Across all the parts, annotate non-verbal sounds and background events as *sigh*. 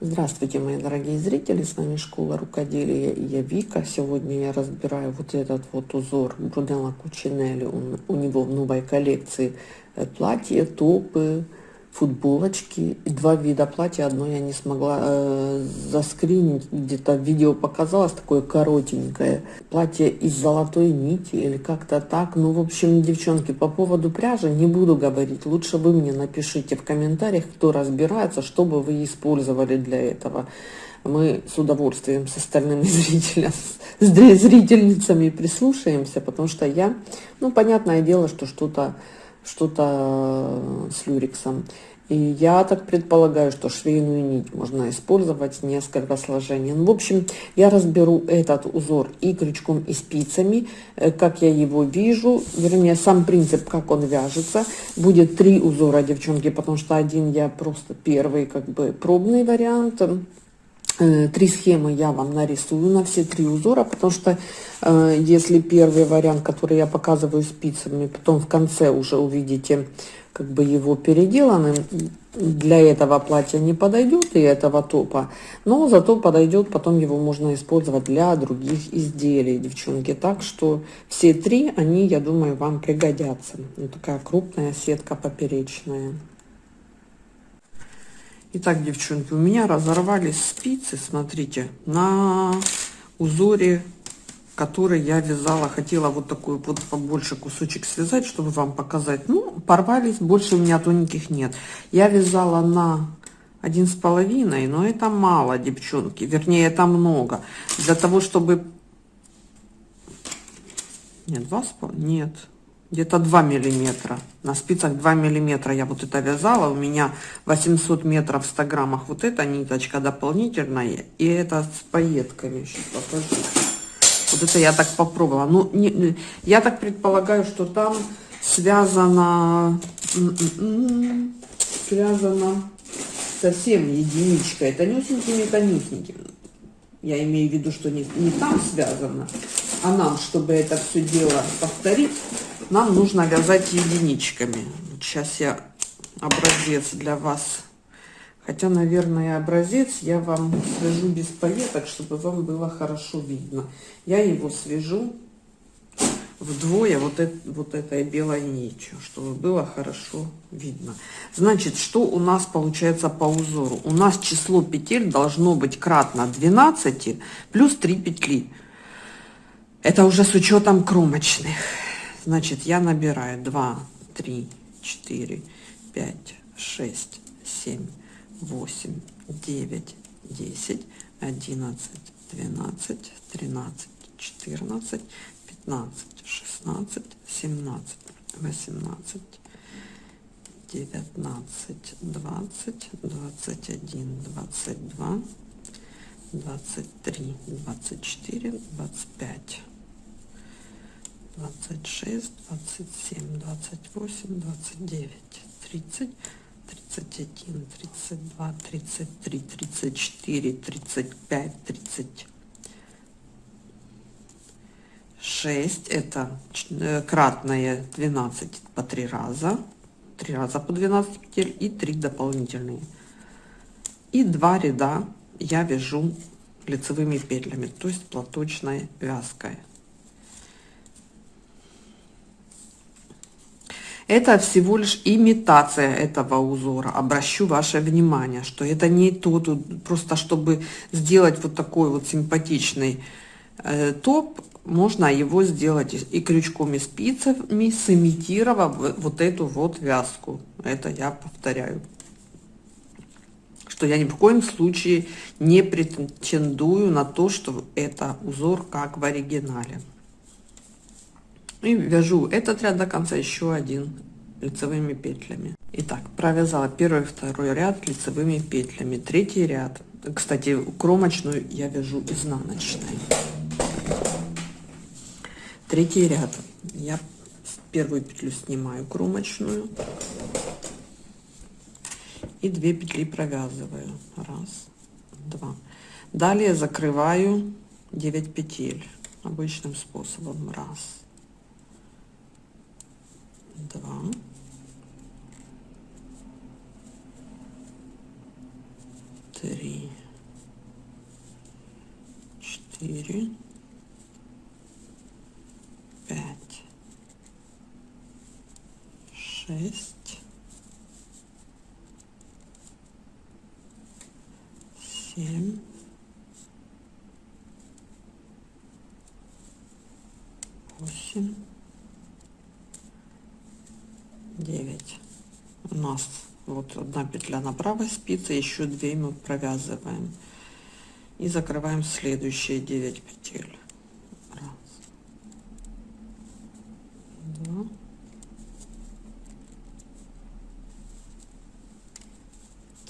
Здравствуйте, мои дорогие зрители, с вами Школа Рукоделия и я Вика. Сегодня я разбираю вот этот вот узор Брунелла Кучинелли. У него в новой коллекции э, платья, топы, футболочки. И два вида платья. Одно я не смогла э, заскринить, где-то видео показалось, такое коротенькое. Платье из золотой нити или как-то так. Ну, в общем, девчонки, по поводу пряжи не буду говорить. Лучше вы мне напишите в комментариях, кто разбирается, что бы вы использовали для этого. Мы с удовольствием с остальными *laughs* зрителями, с зрительницами прислушаемся, потому что я, ну, понятное дело, что что-то что-то с люрексом. И я так предполагаю, что швейную нить можно использовать несколько сложений. Ну, в общем, я разберу этот узор и крючком, и спицами, э, как я его вижу, вернее, сам принцип, как он вяжется. Будет три узора, девчонки, потому что один я просто первый, как бы, пробный вариант. Э, три схемы я вам нарисую на все три узора, потому что э, если первый вариант, который я показываю спицами, потом в конце уже увидите как бы его переделанным, для этого платья не подойдет и этого топа, но зато подойдет, потом его можно использовать для других изделий, девчонки. Так что все три, они, я думаю, вам пригодятся. Вот такая крупная сетка поперечная. Итак, девчонки, у меня разорвались спицы, смотрите, на узоре который я вязала, хотела вот такой вот побольше кусочек связать, чтобы вам показать. Ну, порвались, больше у меня тоненьких нет. Я вязала на один с половиной, но это мало, девчонки, вернее, это много. Для того, чтобы... Нет, два с половиной, нет, где-то 2 миллиметра. На спицах 2 миллиметра я вот это вязала. У меня 800 метров в 100 граммах вот эта ниточка дополнительная. И это с пайетками. Сейчас покажу. Вот это я так попробовала. Ну, не, я так предполагаю, что там связано, связано совсем единичкой, тонюсенькими, тонюсенькими. Я имею в виду, что не, не там связано, а нам, чтобы это все дело повторить, нам нужно вязать единичками. Сейчас я образец для вас Хотя, наверное, образец я вам свяжу без пайеток, чтобы вам было хорошо видно. Я его свяжу вдвое вот, это, вот этой белой нитью, чтобы было хорошо видно. Значит, что у нас получается по узору? У нас число петель должно быть кратно 12 плюс 3 петли. Это уже с учетом кромочных. Значит, я набираю 2, 3, 4, 5, 6, 7, 8, 9, 10, 11, 12, 13, 14, 15, 16, 17, 18, 19, 20, 21, 22, 23, 24, 25. 26, 27, 28, 29, 30, 31, 32, 33, 34, 35, 36. Это э, кратное 12 по 3 раза. 3 раза по 12 петель и 3 дополнительные. И 2 ряда я вяжу лицевыми петлями, то есть платочной вязкой. Это всего лишь имитация этого узора. Обращу ваше внимание, что это не то, просто чтобы сделать вот такой вот симпатичный э, топ, можно его сделать и крючком, и спицами, сымитировав вот эту вот вязку. Это я повторяю. Что я ни в коем случае не претендую на то, что это узор как в оригинале и вяжу этот ряд до конца еще один лицевыми петлями. Итак провязала первый второй ряд лицевыми петлями. Третий ряд. Кстати кромочную я вяжу изнаночной. Третий ряд. Я первую петлю снимаю кромочную. И 2 петли провязываю. Раз два. Далее закрываю 9 петель обычным способом. Раз два. Три. Четыре. Пять. Шесть. Семь. Восемь. Нас вот одна петля на правой спице, еще две мы провязываем и закрываем следующие 9 петель. Раз, два,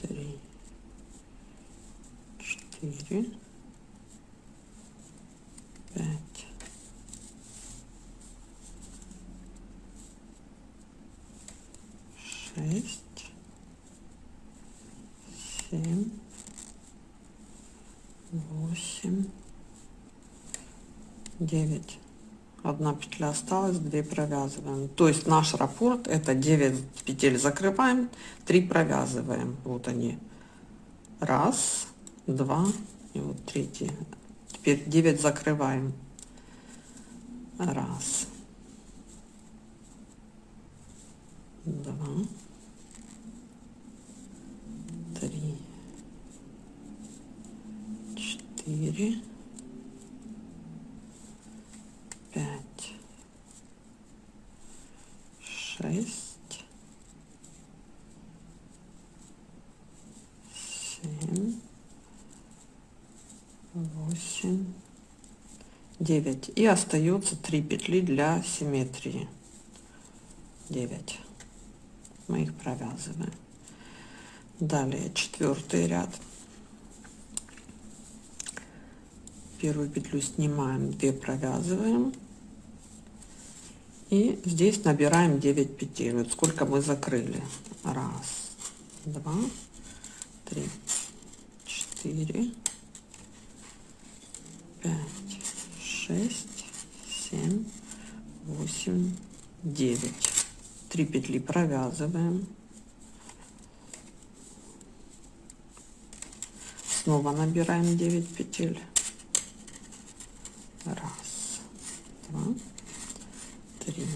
три, четыре, пять, шесть, семь, восемь, девять. Одна петля осталась, две провязываем. То есть наш раппорт это 9 петель закрываем, 3 провязываем. Вот они. Раз, два и вот третий. Теперь 9 закрываем. Раз. Два. Три четыре, пять, шесть, семь, восемь, девять. И остается три петли для симметрии. Девять. Мы их провязываем. Далее четвертый ряд. первую петлю снимаем 2 провязываем и здесь набираем 9 петель вот сколько мы закрыли. Раз два три четыре пять шесть семь восемь девять. Три петли провязываем. Снова набираем 9 петель. Раз, два, три,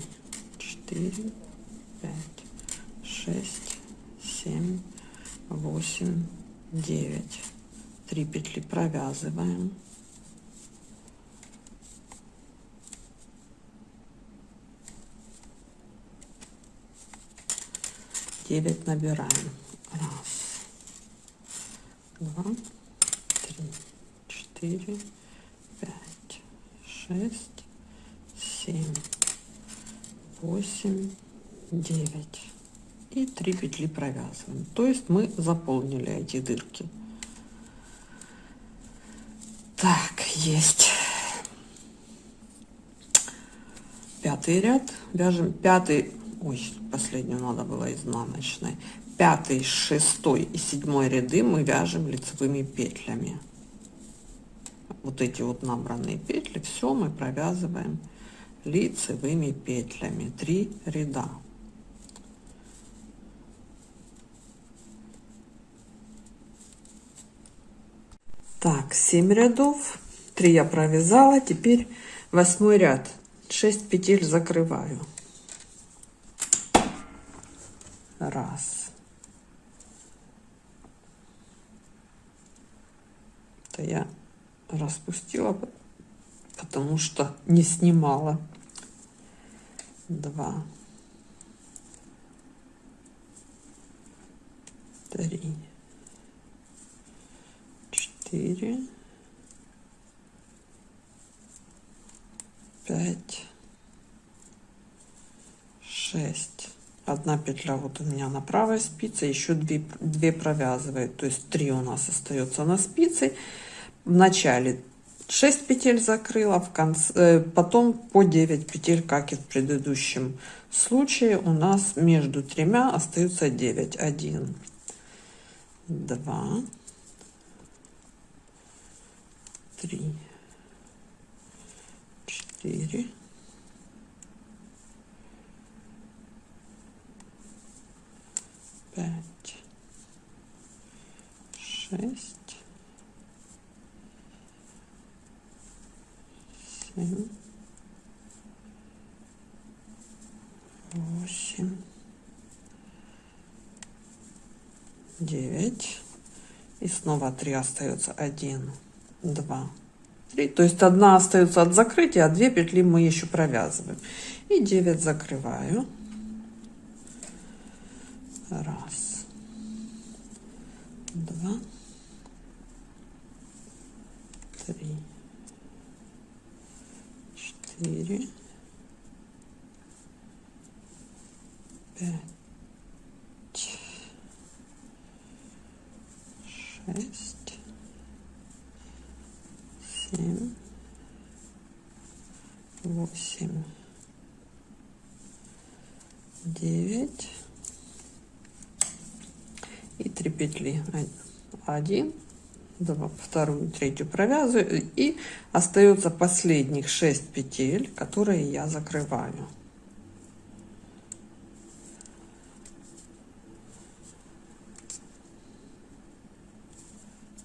четыре, пять, шесть, семь, восемь, девять. Три петли провязываем. Девять набираем. Раз, два, три, четыре, шесть, 8 9 и 3 петли провязываем. То есть мы заполнили эти дырки. Так есть. Пятый ряд. Вяжем пятый. Ой последнюю надо было изнаночной. Пятый шестой и седьмой ряды мы вяжем лицевыми петлями. Вот эти вот набранные петли. Все мы провязываем лицевыми петлями. 3 ряда. Так 7 рядов. 3 я провязала. Теперь восьмой ряд. 6 петель закрываю. Раз. Это я распустила, потому что не снимала. Два. Три. Четыре. Пять. Шесть. Одна петля вот у меня на правой спице, еще две, две провязывает, то есть три у нас остается на спице в начале 6 петель закрыла в конце э, потом по 9 петель как и в предыдущем случае у нас между тремя остается 9 1 2 3 4 5 6 семь, восемь, девять. И снова три остается. Один, два, три. То есть одна остается от закрытия, а две петли мы еще провязываем. И 9 закрываю. Раз, два, три, четыре, пять, шесть, семь, восемь, девять. И три петли. Один, вторую, третью провязываю и остается последних 6 петель, которые я закрываю.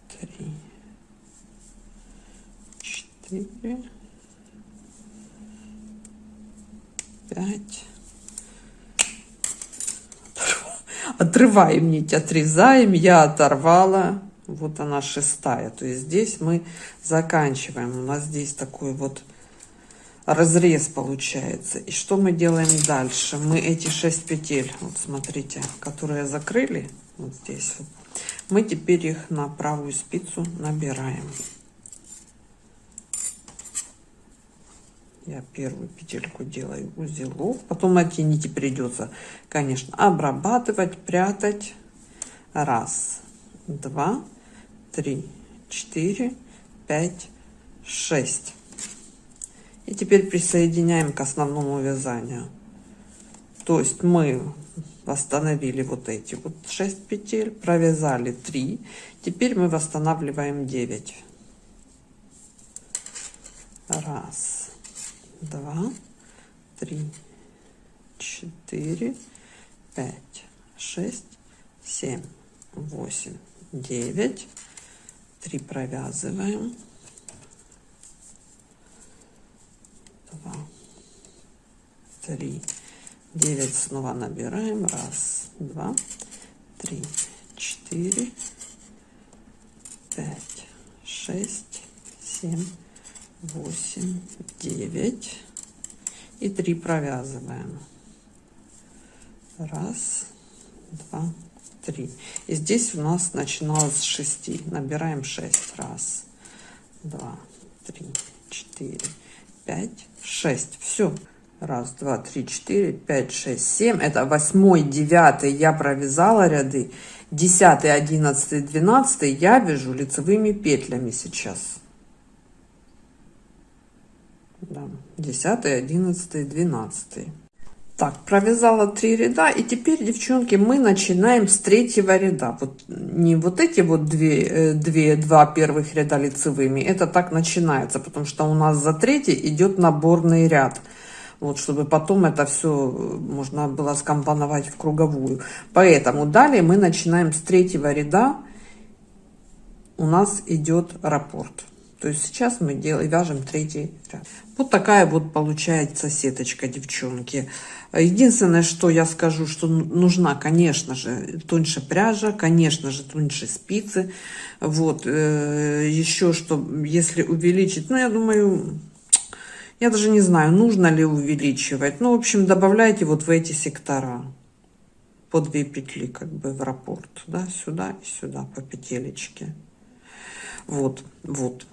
Три, четыре, пять. Отрываем нить, отрезаем. Я оторвала вот она шестая. То есть здесь мы заканчиваем. У нас здесь такой вот разрез получается. И что мы делаем дальше? Мы эти 6 петель, вот смотрите, которые закрыли, вот здесь вот, мы теперь их на правую спицу набираем. Я первую петельку делаю узелок. Потом эти нити придется, конечно, обрабатывать, прятать. Раз, два, три, четыре, пять, шесть. И теперь присоединяем к основному вязанию. То есть мы восстановили вот эти вот 6 петель, провязали 3. Теперь мы восстанавливаем 9. Раз, два, три, четыре, пять, шесть, семь, восемь, девять. 3 провязываем. 2 3 9 снова набираем. Раз два три четыре пять шесть семь восемь девять. И 3 провязываем. Раз два 3. И здесь у нас начиналось с 6. Набираем 6. Раз, два, три, четыре, пять, шесть. Все. Раз, два, три, четыре, пять, шесть, семь. Это восьмой, девятый я провязала ряды. Десятый, одиннадцатый, двенадцатый я вяжу лицевыми петлями сейчас. Да. Десятый, одиннадцатый, двенадцатый. Так, провязала три ряда, и теперь, девчонки, мы начинаем с третьего ряда. Вот не вот эти вот две, э, две, два первых ряда лицевыми, это так начинается, потому что у нас за третий идет наборный ряд. Вот, чтобы потом это все э, можно было скомпоновать в круговую. Поэтому далее мы начинаем с третьего ряда. У нас идет раппорт. То есть сейчас мы делаем, вяжем третий ряд. Вот такая вот получается сеточка, девчонки. Единственное, что я скажу, что нужна, конечно же, тоньше пряжа, конечно же, тоньше спицы. Вот, э, еще что, если увеличить, ну, я думаю, я даже не знаю, нужно ли увеличивать. Ну, в общем, добавляйте вот в эти сектора по две петли, как бы в раппорт, да, сюда и сюда по петелечке. Вот, вот.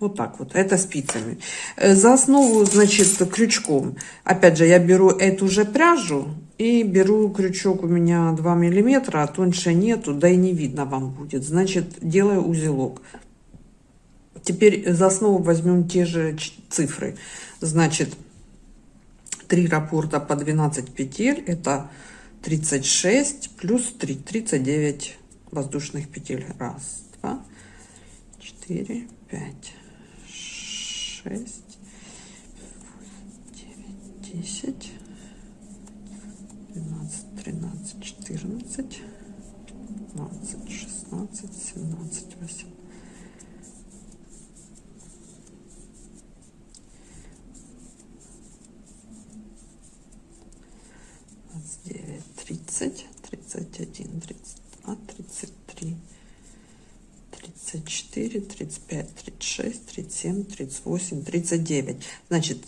Вот так вот, это спицами. Э, за основу, значит, крючком. Опять же, я беру эту же пряжу и беру крючок у меня 2 миллиметра, а тоньше нету, да и не видно вам будет. Значит, делаю узелок. Теперь за основу возьмем те же цифры. Значит, 3 раппорта по 12 петель, это 36 плюс 3, 39 воздушных петель. Раз, два, четыре, пять шесть, девять, десять, двенадцать, тринадцать, четырнадцать, пятнадцать, шестнадцать, семнадцать, восемнадцать. девять, тридцать, тридцать один, тридцать два, тридцать три. 34, 35, 36, 37, 38, 39. Значит,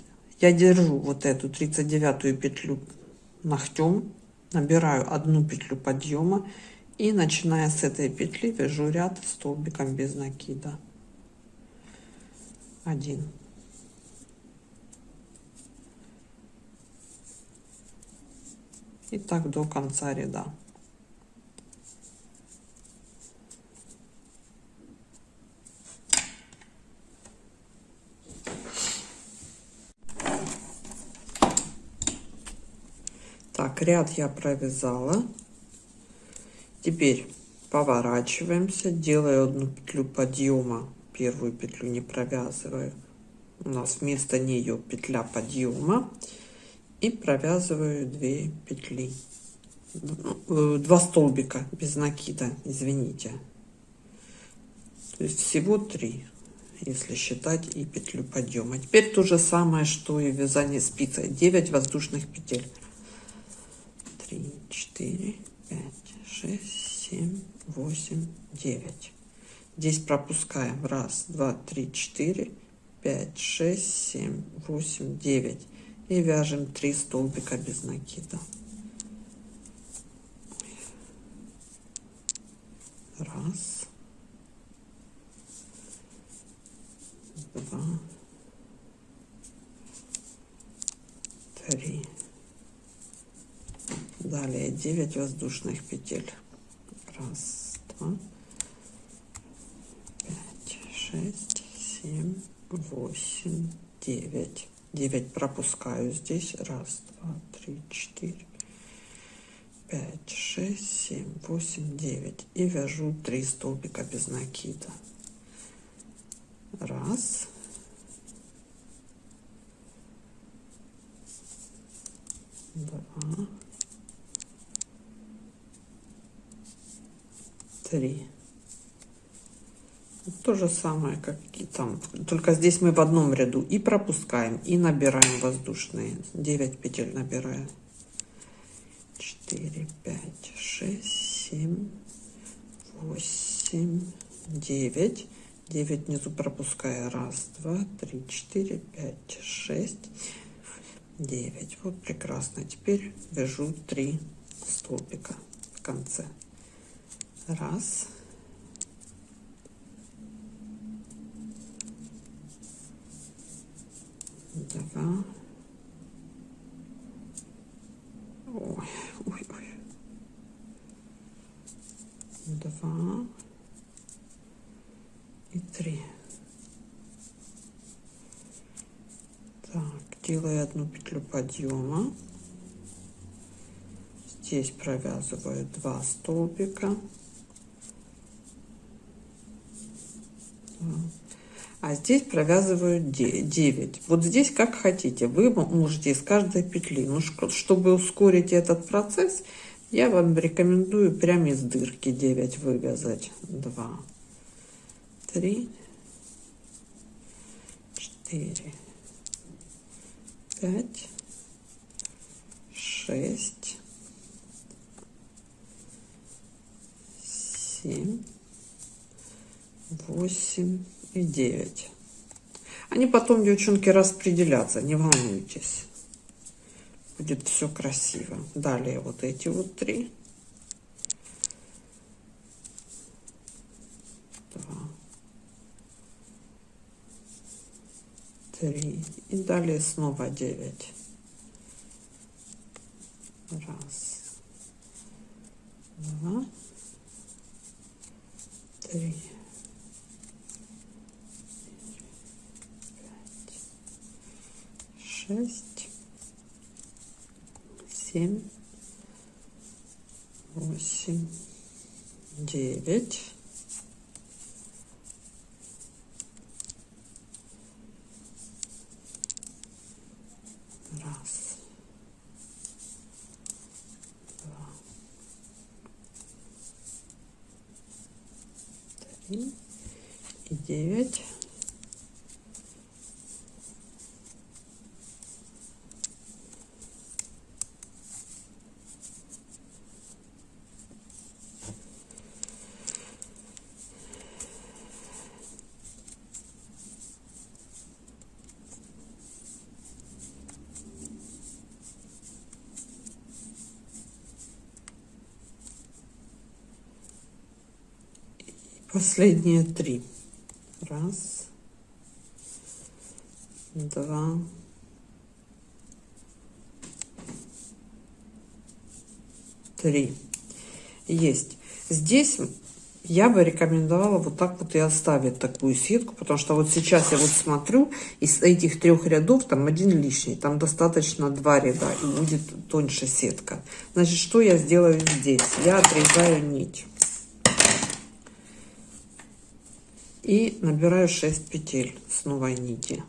я держу вот эту 39 петлю ногтем, набираю одну петлю подъема и начиная с этой петли вяжу ряд столбиком без накида. Один. И так до конца ряда. Ряд я провязала. Теперь поворачиваемся, делаю одну петлю подъема, первую петлю не провязываю. У нас вместо нее петля подъема и провязываю 2 петли. Э, два столбика без накида, извините. То есть всего 3, если считать и петлю подъема. Теперь то же самое, что и вязание спицей. 9 воздушных петель. 3, 4, 5, 6, 7, 8, 9. Здесь пропускаем. Раз, два, три, четыре, пять, шесть, семь, восемь, девять. И вяжем 3 столбика без накида. Раз. Два. Три. Далее 9 воздушных петель. Раз, два, пять, шесть, семь, восемь, девять. Девять пропускаю здесь. Раз, два, три, четыре, пять, шесть, семь, восемь, девять. И вяжу три столбика без накида. Раз. Два. Три. То же самое, как и там. Только здесь мы в одном ряду и пропускаем, и набираем воздушные. 9 петель набираем. 4, 5, 6, 7, 8, 9. 9 внизу пропуская. Раз, два, три, четыре, пять, шесть, девять. Вот прекрасно. Теперь вяжу 3 столбика в конце. Раз. Два. Ой, ой, ой. Два. И три. Так, делаю одну петлю подъема. Здесь провязываю два столбика. А здесь провязываю 9. Вот здесь как хотите. Вы можете из каждой петли. Но чтобы ускорить этот процесс, я вам рекомендую прямо из дырки 9 вывязать. 2, 3, 4, 5, 6, 7, восемь и девять. Они потом, девчонки, распределятся, не волнуйтесь. Будет все красиво. Далее вот эти вот три. Три. И далее снова девять. Раз. Два. Три. Шесть, семь, восемь, девять. Раз, два, три и девять. Последние три раз два три есть здесь я бы рекомендовала вот так вот и оставить такую сетку, потому что вот сейчас я вот смотрю, из этих трех рядов там один лишний, там достаточно два ряда и будет тоньше сетка. Значит, что я сделаю здесь? Я отрезаю нить. И набираю 6 петель с новой нити.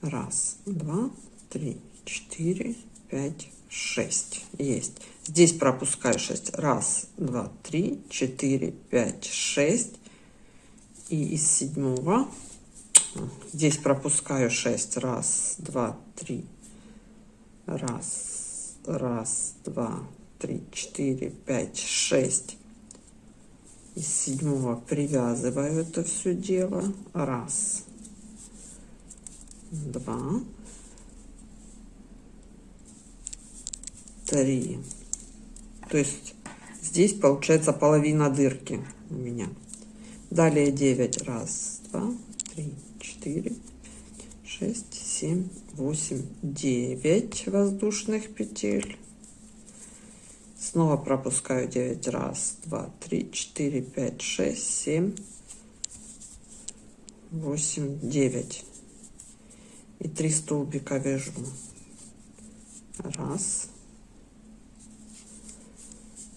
Раз, два, три, четыре, пять, 6 есть. Здесь пропускаю 6 раз два три четыре пять шесть. И из седьмого здесь пропускаю 6 раз два три. Раз раз два три четыре пять шесть из седьмого привязываю это все дело раз два три. То есть здесь получается половина дырки у меня. Далее 9. Раз, два, три, четыре, шесть, семь, восемь, девять воздушных петель. Снова пропускаю 9. Раз, два, три, четыре, пять, шесть, семь, восемь, девять. И три столбика вяжу. Раз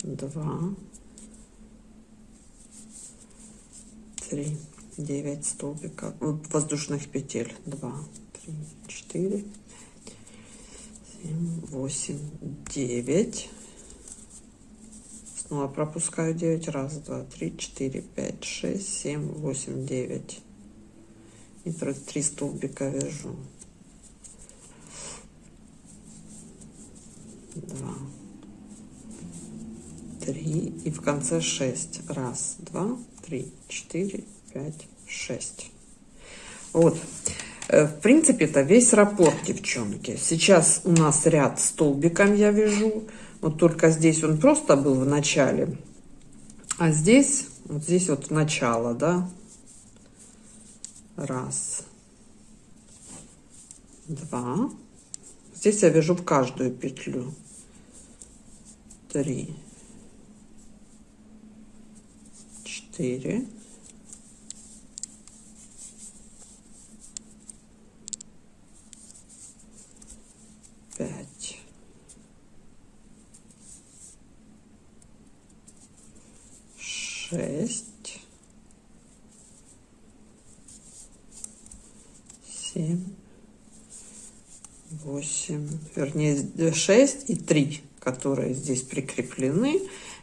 два, три, девять столбиков воздушных петель. Два, три, четыре, семь, восемь, девять. Снова пропускаю 9. Раз, два, три, четыре, пять, шесть, семь, восемь, девять. И три столбика вяжу. Два. Три. И в конце 6 раз два три четыре пять шесть. Вот. Э, в принципе это весь раппорт девчонки. Сейчас у нас ряд столбиком я вяжу вот только здесь он просто был в начале а здесь вот здесь вот начало да? Раз. Два. Здесь я вяжу в каждую петлю. Три. Четыре, шесть, семь, восемь, вернее шесть и три, которые здесь прикреплены.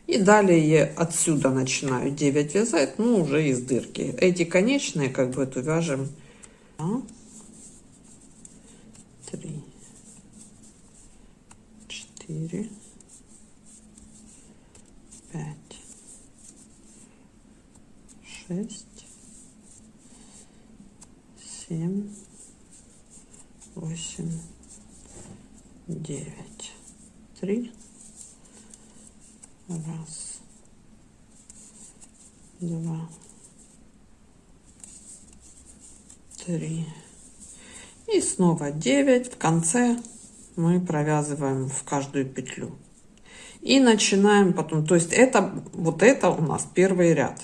И далее отсюда начинаю 9 вязать, ну уже из дырки. Эти конечные как бы эту вяжем. 3, 4, шесть, семь, восемь, девять, три Раз, два, три. И снова 9. В конце мы провязываем в каждую петлю. И начинаем потом, то есть это, вот это у нас первый ряд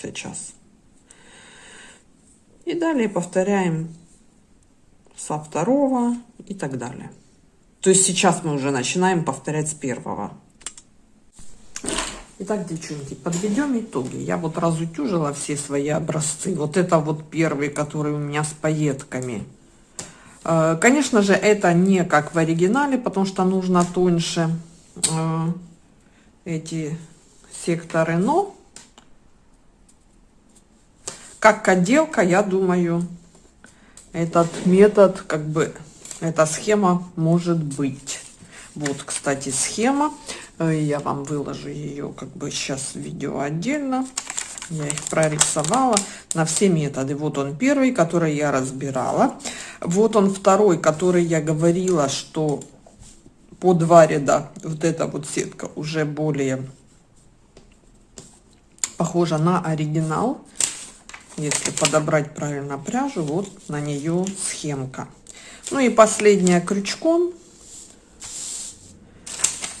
сейчас. И далее повторяем со второго и так далее. То есть сейчас мы уже начинаем повторять с первого. Итак, девчонки, подведем итоги. Я вот разутюжила все свои образцы. Вот это вот первый, который у меня с пайетками. Э, конечно же, это не как в оригинале, потому что нужно тоньше э, эти секторы. Но как отделка, я думаю, этот метод, как бы, эта схема может быть. Вот, кстати, схема. Э, я вам выложу ее как бы сейчас в видео отдельно. Я их прорисовала на все методы. Вот он первый, который я разбирала. Вот он второй, который я говорила, что по два ряда вот эта вот сетка уже более похожа на оригинал. Если подобрать правильно пряжу, вот на нее схемка. Ну и последняя крючком.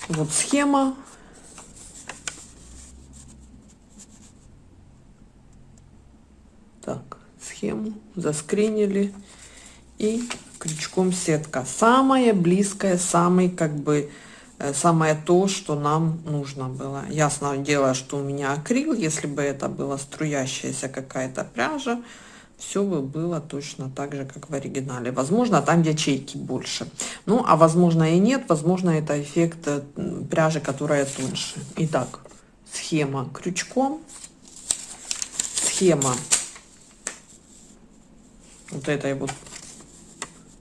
Вот схема. Так, схему заскринили. И крючком сетка. Самая близкая, самый как бы самое то, что нам нужно было. Ясное дело, что у меня акрил, если бы это была струящаяся какая-то пряжа, все бы было точно так же, как в оригинале. Возможно, там ячейки больше. Ну, а возможно и нет. Возможно, это эффект э, пряжи, которая тоньше. Итак, схема крючком. Схема вот этой вот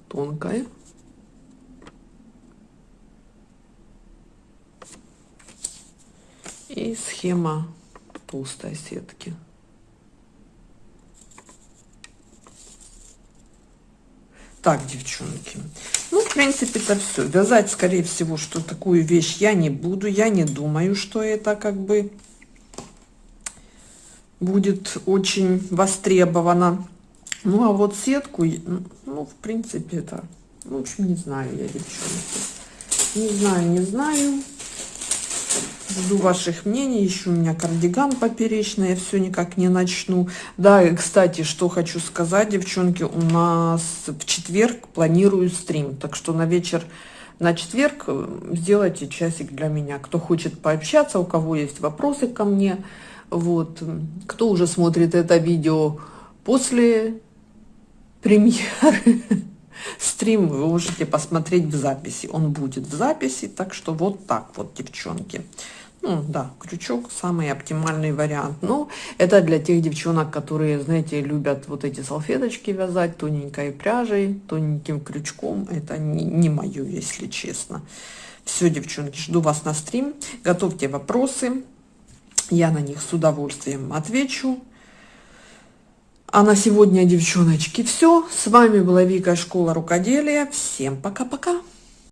тонкой и схема толстой сетки. Так, девчонки, ну, в принципе, это все. Вязать, скорее всего, что такую вещь я не буду. Я не думаю, что это как бы будет очень востребовано. Ну, а вот сетку, ну, в принципе, это, ну, в общем, не знаю я, девчонки. Не знаю, не знаю. Жду ваших мнений. Еще у меня кардиган поперечный, я все никак не начну. Да, и, кстати, что хочу сказать, девчонки, у нас в четверг планирую стрим. Так что на вечер на четверг э, сделайте часик для меня. Кто хочет пообщаться, у кого есть вопросы ко мне. Вот. Кто уже смотрит это видео после премьеры, *laughs* стрим вы можете посмотреть в записи. Он будет в записи, так что вот так вот, девчонки. Ну, да, крючок самый оптимальный вариант. Но это для тех девчонок, которые, знаете, любят вот эти салфеточки вязать тоненькой пряжей, тоненьким крючком. Это не, не мое, если честно. Все, девчонки, жду вас на стрим. Готовьте вопросы. Я на них с удовольствием отвечу. А на сегодня, девчоночки, все. С вами была Вика, Школа Рукоделия. Всем пока-пока.